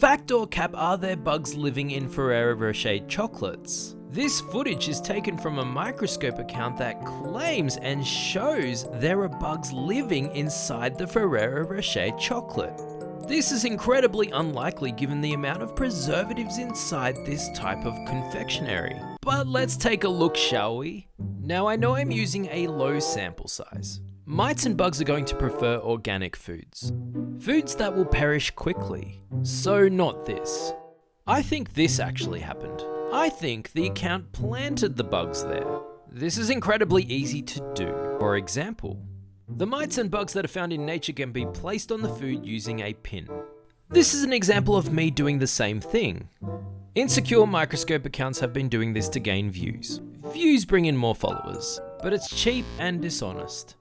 Fact or cap, are there bugs living in Ferrero Rocher chocolates? This footage is taken from a microscope account that claims and shows there are bugs living inside the Ferrero Rocher chocolate. This is incredibly unlikely given the amount of preservatives inside this type of confectionery. But let's take a look, shall we? Now I know I'm using a low sample size. Mites and bugs are going to prefer organic foods. Foods that will perish quickly. So not this. I think this actually happened. I think the account planted the bugs there. This is incredibly easy to do. For example, the mites and bugs that are found in nature can be placed on the food using a pin. This is an example of me doing the same thing. Insecure microscope accounts have been doing this to gain views. Views bring in more followers, but it's cheap and dishonest.